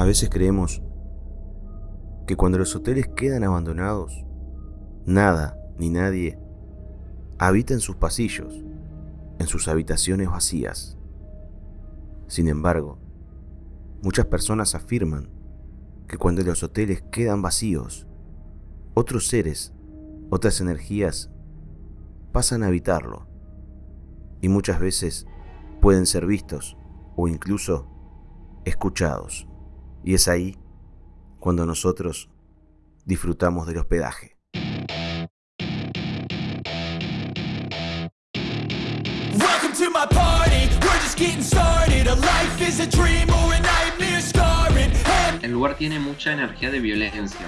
A veces creemos que cuando los hoteles quedan abandonados, nada ni nadie habita en sus pasillos, en sus habitaciones vacías. Sin embargo, muchas personas afirman que cuando los hoteles quedan vacíos, otros seres, otras energías pasan a habitarlo y muchas veces pueden ser vistos o incluso escuchados. Y es ahí cuando nosotros disfrutamos del hospedaje. Welcome to my party, we're just getting started. A life is a dream or a nightmare scarring. And El lugar tiene mucha energía de violencia.